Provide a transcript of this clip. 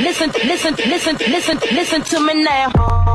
listen, listen, listen, listen, listen to me now.